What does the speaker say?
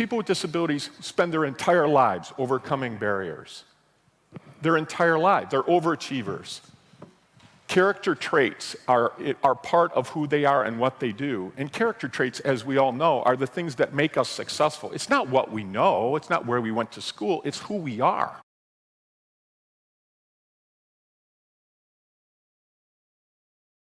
people with disabilities spend their entire lives overcoming barriers. Their entire lives. They're overachievers. Character traits are, are part of who they are and what they do. And character traits, as we all know, are the things that make us successful. It's not what we know, it's not where we went to school, it's who we are.